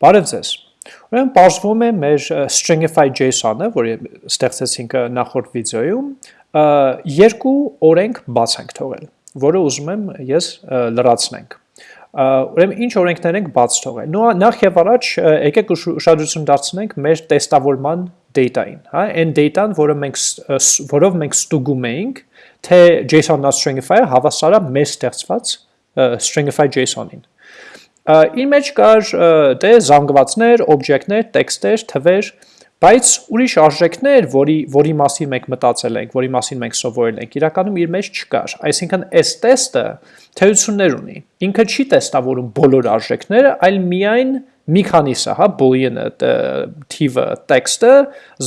Բարև ձեզ։ Ուրեմն բարձվում է մեր stringify JSON-ը, որը ստեղծեցինք նախորդ վիդեոյում, երկու օրենք բաց ենք թողել, որը ուզում եմ ես լրացնենք։ Ուրեմն ինչ օրենքներ ենք բաց թողել։ նախ եւ առաջ եկեք ուշադրություն դարձնենք մեր տեստավորման data-ին, հա, այն data-ն, որը մենք որով մենք ստուգում էինք, թե JSON.stringify-ը հավասար է մեր ստեղծված stringify JSON-ին։ Իր մեջ կար դե զանգվածներ, օբյեկտներ, տեքստեր, թվեր, բայց ուրիշ արժեքներ, որի որի մասին մենք մտածել ենք, որի մասին մենք սովորել ենք, իրականում իր մեջ չկար։ Այսինքն այս տեստը թեություններ ունի։ Ինքը չի տեստավորում բոլոր արժեքները, այլ միայն մի քանիսը, հա, boolean-ը, թիվը, տեքստը,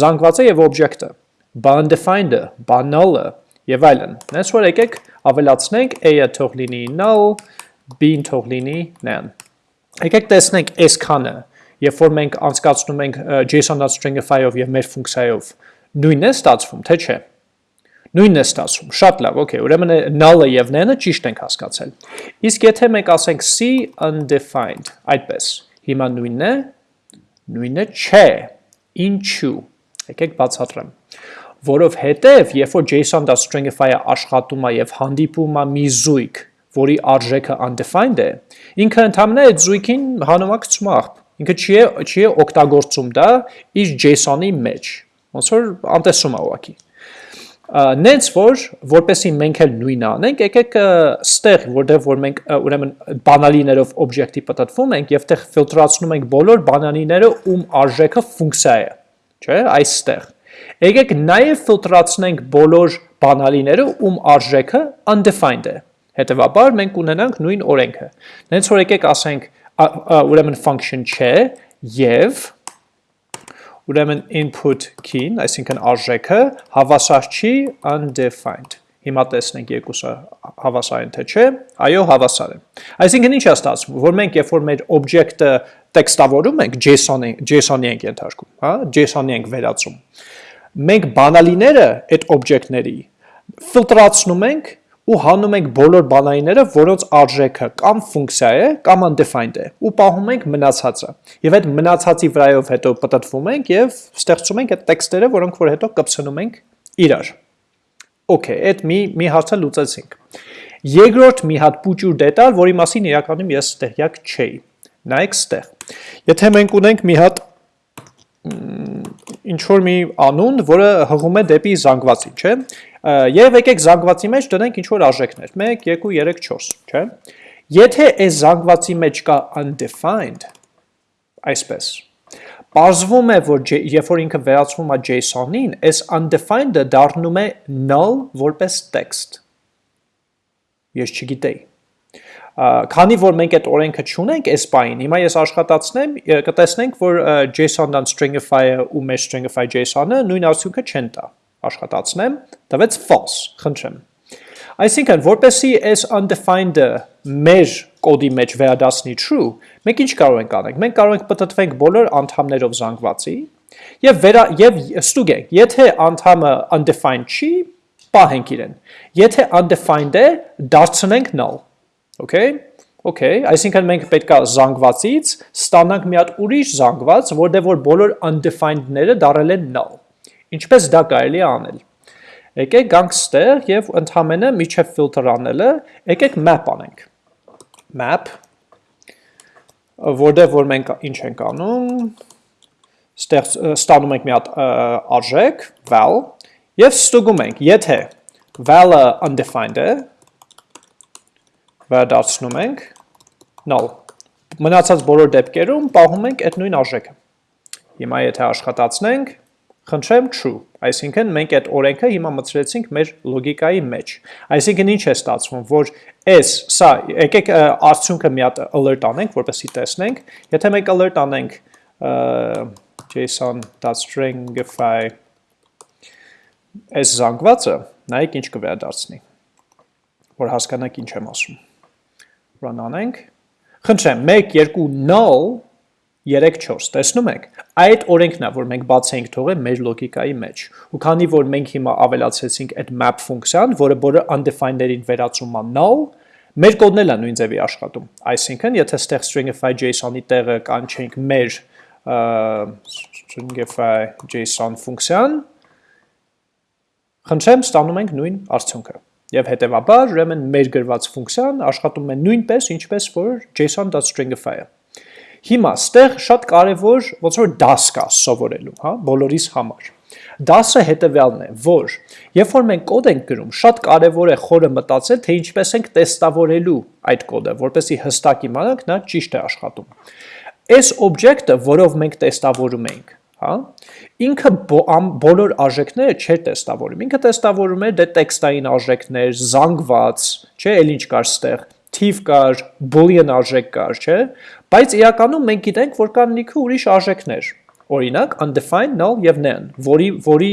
զանգվածը եւ օբյեկտը, undefined-ը, null-ը եւ այլն։ Հենց որ եկեք ավելացնենք a-ը թող լինի null, b-ն թող լինի none։ Եկեք տեսնենք այսքանը, երբ որ մենք անցկացնում ենք JSON.stringify-ով եւ մեր ֆունկցիայով, նույնն է ստացվում, թե չէ։ Նույնն է ստացվում։ Շատ լավ, okay, ուրեմն null-ը եւ none-ը ճիշտ ենք հասկացել։ Իսկ եթե մենք ասենք c undefined, այդպես, հիմա նույնն է, նույնը չէ։ Ինչու։ Եկեք բացատրեմ որովհետև երբ որ JSON.stringify-ը աշխատում է եւ հանդիպում է մի զույգ, որի արժեքը undefined է, ինքը ընդհանրապես այդ զույգին հանում է աղբ։ Ինքը չի է չի է օգտագործում դա իր JSON-ի մեջ։ Ոնց որ անտեսում է ուղակի։ Նենց որ որպեսի մենք էլ նույնը անենք, եկեք ստեղ, որտեղ որ մենք ուրեմն բանալիներով օբյեկտի պատտվում ենք եւ տեղ ֆիլտրացնում ենք բոլոր բանալիները, ում արժեքը ֆունկցիա է, չէ՞, այստեղ։ Եկեք նաեւ ֆիլտրացնենք բոլոր բանալիները, ում արժեքը undefined է։ Հետևաբար մենք ունենանք նույն օրենքը։ Նենց որ եկեք ասենք ուրեմն function չէ եւ ուրեմն input key-ն, այսինքն արժեքը հավասար չի undefined։ Հիմա տեսնենք երկուսը հավասար են թե չէ։ Այո, հավասար են։ Այսինքն ինչ է ստացվում, որ մենք երբ որ մեր օբյեկտը տեքստավորում ենք JSON-ի JSON-ի ենք ենթարկում, հա, JSON-ի ենք վերածում։ Մենք բանալիները այդ օբյեկտների ֆիլտրացնում ենք ու հանում ենք բոլոր բանայինները, որոնց արժեքը կամ ֆունկցիա է, կամ undefined է, ու պահում ենք մնացածը։ Եվ այդ մնացածի վրայով հետո պատտվում ենք եւ ստեղծում ենք այդ տեքստերը, որոնք որ հետո կպցնում ենք իրար։ Okay, այդ մի մի հարցը լուծեցինք։ Երկրորդ մի հատ փուճուր դետալ, որի մասին իրականում ես տեղյակ չէի։ Նայեք ստեղ։ Եթե մենք ունենք մի հատ ինչ որ մի անուն, որը հղում է դեպի զանգվածի, չէ՞։ Եվ եկեք զանգվածի մեջ դնենք ինչ որ արժեքներ, 1, 2, 3, 4, չէ՞։ Եթե այս զանգվածի մեջ կա undefined, այսպես, Պարզվում է, որ երբ որ ինքը վերածվում է JSON-ին, այս undefined-ը դառնում է null որպես text։ Ես չգիտեի։ Քանի որ մենք այդ օրենքը չունենք այս բային, հիմա ես աշխատացնեմ, կտեսնենք, որ JSON-ն stringify-ը ու մեր stringify JSON-ը նույն արդյունքը չեն տա։ Աշխատացնեմ, տվեց false, խնդրեմ։ Այսինքն, որպեսի այս undefined-ը մեր կոդի մեջ վերադասնի true, մենք ինչ կարող ենք անենք։ Մենք կարող ենք պատտվենք բոլոր անդամներով զանգվածի եւ վերա եւ ստուգենք, եթե անդամը undefined չի, պահենք իրեն։ Եթե undefined է, դարձնենք null Okay, Okay, այսինքն մենք պետքա զանգվածից ստանանք մի հատ ուրիշ զանգված, որտեղ որ բոլոր undefined-ները դարել են null։ Ինչպես դա կարելի է անել։ Եկեք գանք ստեղ եւ ընդհանրապես միջև ֆիլտր անելը, եկեք map անենք։ Map որտեղ որ մենք ինչ ենք անում, ստեղ ստանում ենք մի հատ արժեք val եւ ստուգում ենք, եթե val-ը undefined է, վերադարձնում ենք null։ Մնացած բոլոր դեպքերում պահում ենք այդ նույն արժեքը։ Հիմա եթե աշխատացնենք, խնդրեմ true, այսինքն մենք այդ օրենքը հիմա մտցրեցինք մեր լոգիկայի մեջ։ Այսինքն ինչ է ստացվում, որ այս սա եկեք արդյունքը մի հատ alert անենք, որպեսզի տեսնենք։ Եթե մենք alert անենք json.stringify այս զանգվածը, նայեք ինչ կվերադարձնի, որ հասկանաք ինչ եմ ասում run անենք, խնդրեմ, 1, 2, null, 3, 4, տեսնում եք, այդ օրենքն է, որ մենք բաց ենք թողել մեր լոգիկայի մեջ, ու քանի որ մենք հիմա ավելացեցինք այդ map ֆունկցիան, որը բոլոր undefined-ներին վերածում է null, Մեր կոդն էլ է նույն ձևի աշխատում։ Այսինքն, եթե ստեղ stringify JSON-ի տեղը կանչենք մեր stringify JSON ֆունկցիան, խնդրեմ ստանում ենք նույն արդյունքը։ Եվ հետևաբար, ուրեմն մեր գրված ֆունկցիան աշխատում է նույնպես, ինչպես որ json.stringify-ը։ Հիմա ստեղ շատ կարևոր ոնց որ դաս կա սովորելու, հա, բոլորիս համար։ Դասը հետևյալն է, որ երբ որ մենք կոդ ենք գրում, շատ կարևոր է խորը մտածել, թե ինչպես ենք տեստավորելու այդ կոդը, որպեսզի հստակ իմանանք նա ճիշտ է աշխատում։ Այս օբյեկտը, որով մենք տեստավորում ենք, հա, ինքը բոլոր արժեքները չէր տեստավորում։ Ինքը տեստավորում էր դե տեքստային արժեքներ, զանգված, չէ, ել ինչ կար ստեղ, թիվ կար, boolean արժեք կար, չէ, բայց իրականում մենք գիտենք, որ կան լիքը ուրիշ արժեքներ, օրինակ undefined null եւ none, որի որի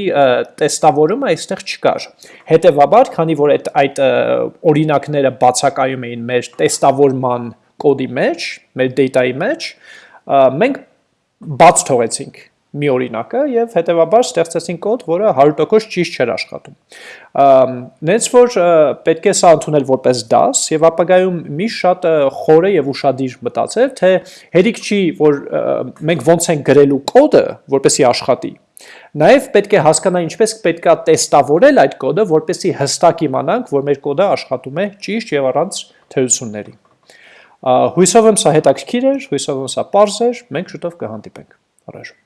տեստավորումը այստեղ չկար։ Հետևաբար, քանի որ այդ այդ օրինակները բացակայում էին մեր տեստավորման կոդի մեջ, մեր data-ի մեջ, մենք բաց թողեցինք մի օրինակը եւ հետեւաբար ստեղծեցին կոդ, որը 100% ճիշտ չէր աշխատում։ Նենց որ պետք է սա ընդունել որպես դաս եւ ապագայում մի շատ խոր է եւ ուրشادիր մտածել, թե հերիք չի, որ մենք ոնց ենք գրելու կոդը, որպեսի աշխատի։ Նաև պետք է հասկանա ինչպես պետքա տեստավորել այդ կոդը, որպեսի հստակ իմանանք, որ մեր կոդը աշխատում է ճիշտ եւ առանց թերությունների։ Հույսով եմ սա հետաքրքիր էր, հույսով եմ սա պարզ էր, մենք շուտով կհանդիպենք։ Առաջ